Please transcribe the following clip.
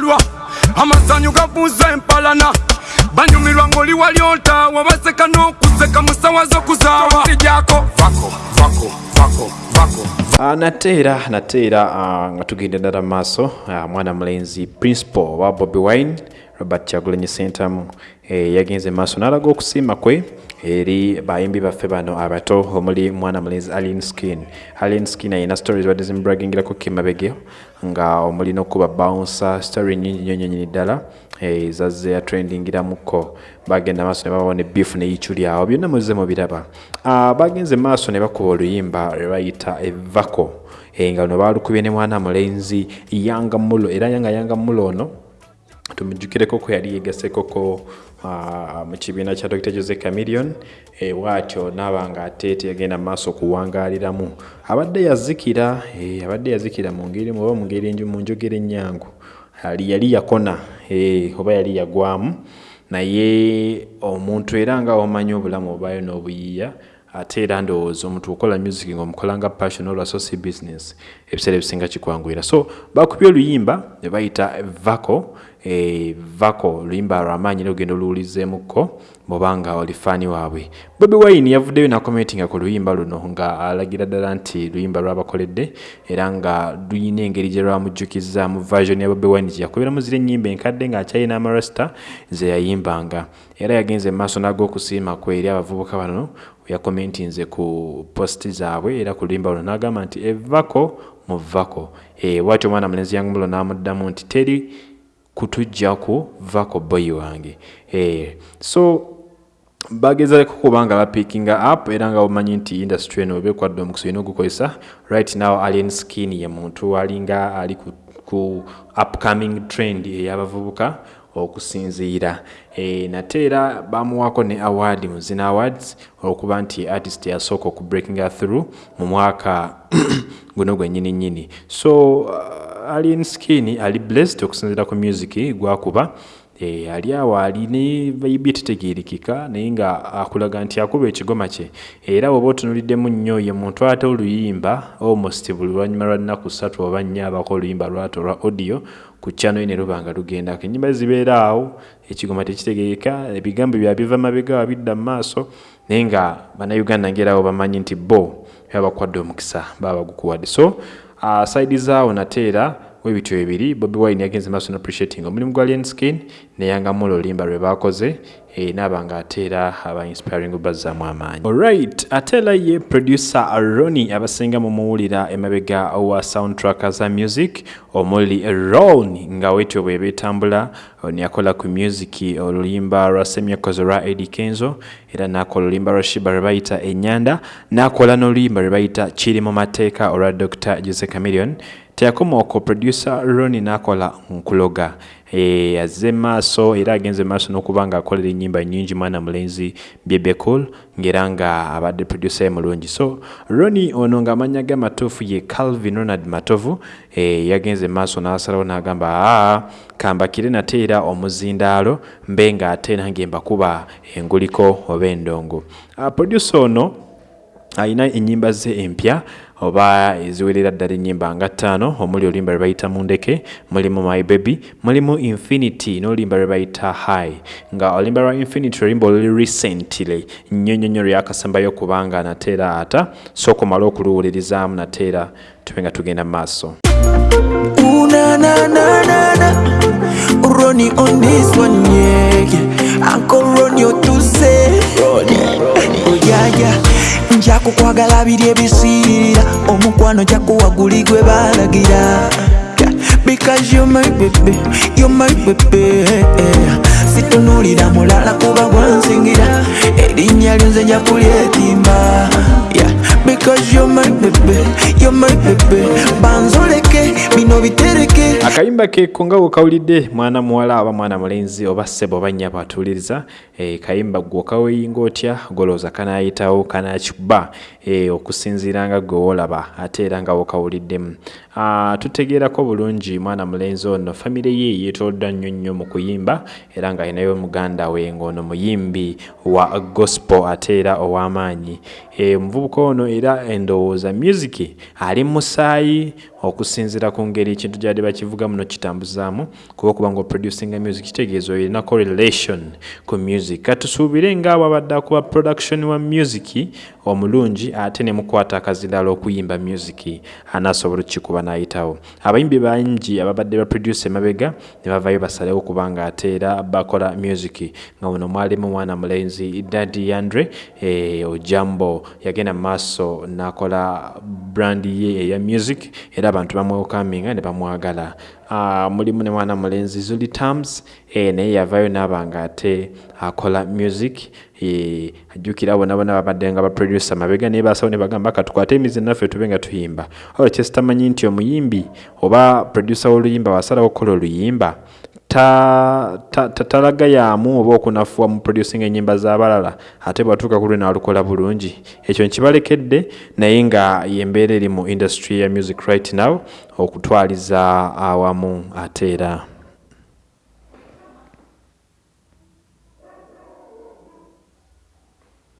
bakyalwa amasanyu gabuuza empalana. Banyumirwa ng'oli wali ontaawa baseka n'okuseka mu ssawa z'okuzaawa sijako vako vako vako vako. Uh, nate era nate era uh, nga tugenda ddala mu maaso uh, mwana mulenzi principal wa bobi wine robert kyagulanyi sentamu eh, yagenze maaso n'alaga okusiima kwe eri bayimbi baffe bano abato omuli mwana mulenzi alien skin. Alien skin ayina stories wadde zimubragingirako kimabege nga omuli n'okuba bouncer story nyingi nnyo nyonyini ddala eh, zazze yatrendingiramuko bagenda maaso ne babona beef neyicu lyawo byonna muzze mubiraba uh, bagenze maaso ne bakuba oluyimba lwe bayita evako. Eh, nga luno balukubye ne mwana mulenzi yanga mulo era nga yanga mulo ono tumujjukireko ko yali yegasekoko mu kibiina kya dr jose camilion e, bwatyo naaba nga ate teyagenda mu maaso okuwangaaliramu abadde yazikira e, abadde yazikira mu ngeri oba mu ngeri mu njogera ennyangu. Ali yali yakona e, oba yali yagwamu. Naye omuntu era nga omanyi obulamu obaayo n'obuyiiya ate era ndowooza omuntu okola music ngaomukola nga passion olwaso si business ebiseera ebisinga kikwanguyira. So bakubye oluyimba ne bayita vako e, vako oluyimba lwamaanyi lugendo luwulizeemukko bwobanga oli faani waabwe. Bobi wine yavuddeyo nakomentinga ku luyimba luno nga alagira ddala nti luyimba lwabakoledde era nga luyina engeri gye lwamujjukiza mu version ya bobi wine gye yakubiramu ziri ennyimba enkadde ng'akyayina amarasta ze yayimbanga. Era yagenze mu maaso n'ag'okusiima kwe eri abavubuka bano yakomentinze ku posti zaabwe era ku luyimba luno n'agamba nti evako muvako e, bwatyo omwana mulenzi yangumulo n'amuddamu nti teri kutujjaku vako boyi wange. E, so bagezako kuba nga bapikinga up era nga omanyi nti industry eno obekwadde omukisa olina ogukozesa right now alien skin ye muntu alinga ali ku, ku upcoming trend ey'abavubuka okusinziira. E, nate era bamuwako ne award mu zina awards olwokuba nti artist yasooka oku breakinga through mu mwaka guno gwennyini nnyini so uh, alien skin ali blessed okusinziira ku music gwakuba ali awo ali ne vibe tetegeerekeka naye nga akulaga nti akuba ekigoma kye. Era bwoba otunuliddemu nnyo ye muntu ate oluyimba almost buli lwanyuma lwa nnaku ssatu oba nnya abako oluyimba lwato olwa audio ku channel ne luba nga lugendako. Ennyimba zibeera awo ekigoma tekitegeereka ebigambo byabiva mabega wabidda mu maaso naye nga bannayuganda ngerawo bamanyi nti bo baba bakwadde omukisa baba bagukuwadde so uh, side zaawo nate era webityo bibiri bobi wine yagenze maaso appreciating omulimu gwa alien skin neyanga mulo oluyimba lwe bakoze e, naaba nga ate era aba inspiring bazzaamu amaanyi. Alright ate era ye producer roni abasinga mumuwulira emabega wa soundtrack za music omuli ron nga wetyo bwe betambula niyakola ku music oluyimba lwa semyakozo lwa edi kenzo era nakola oluyimba lwa shiba lwe bayita enyanda nakola n'oluyimba lwe bayita kiri mu mateeka olwa dr jose camilion teyakoma okwo producer roni nakola nkuloga e, azze maaso era agenze maaso n'okuba nga akolera ennyimba nyingi mwana mulenzi byebekul ng'era nga abadde producer ye mulungi. So roni ono ng'amanya ge matuufu ye calvin ronald matovu e, yagenze maaso n'asalawo n'agamba aa kambakire nate era omuzindaalo mbe nga ate nange mbakuba enguliko oba endongo. Producer ono alina ennyimba ze empya oba eziwerera ddala ennyimba nga ttaano omuli oluyimba lwe bayita mundeke mulimu my baby mulimu infinity n'oluyimba lwe bayita high nga oluyimba lwa infinity oluyimba oluli recently nnyo nnyo nnyo lyakasembayo kubanga nateera ata sookumala okuluwulirizaamu nateera tube nga tugenda mu maaso. Ronnie on this one, yeah, yeah. Uncle Ronnie, you to say, Ronnie, oh yeah, yeah. Kukwagala biri ebisiirira. Omukwano jakuwaguli gwe balagira Yeah, because you're my baby, you're my baby situnulira mulala kuba gwansingira erinnya lyonze nja kulyetimba because you're my baby, you're my baby. Banzoleke bino bitereke. Akayimba ke ko nga wekawulidde mwana muwala aba mwana mulenzi oba ssebo oba nnyabo atuwuliriza e, kayimba gwe okaweyinga otya? Golowooza kanayitawo kanakikuba e, okusinziira nga gwe wolaba ate era nga wekawuliddemu tutegeerako bulungi mwana mulenzi ono famire ye yeetooloddwa nnyo nnyo mu kuyimba era ng'alinayo muganda we ng'ono muyimbi wa gospel ate era ow'amaanyi. E, omuvubuka ono era endowooza music ali musaayi okusinziira ku ngeri ekintu gyadde bakivuga muno kitambuzaamu kuba okuba nga oproducinga music kitegeeza olina correlation ku music. Katusuubire ngaabo abadde akuba production wa music omulungi ate ne mukwata akazirala okuyimba music anaasobola okukikuba n'ayitawo. Abayimbi bangi ababadde baproduce emabega ne bavayo basalewo kubanga ate era bakola music. Nga muno mwalimu mwana mulenzi dadi yandre e, ojambo yagenda mu maaso n'akola brand ye eya music era abantu bamwekaminga ne bamwagala mulimu ne mwana mulenzi zuli terms e, naye yavayo n'aba nga ate akola music e, ajjukira bona bona babadde nga baproducer mabega naye basawo ne bagamba katukwate emizi naffe tube nga tuyimba. Olwo kyesitamanyi nti omuyimbi oba producer w'oluyimba wasalawo okukola oluyimba talaga ta, ta, yaamu oba okunafuwa mu producing enyimba z'abalala ate bwatuuka ku lwe n'alukola bulungi. Ekyo nkibalekedde naye nga yembeera eri mu industry ya music right now okutwaliza awamu ate era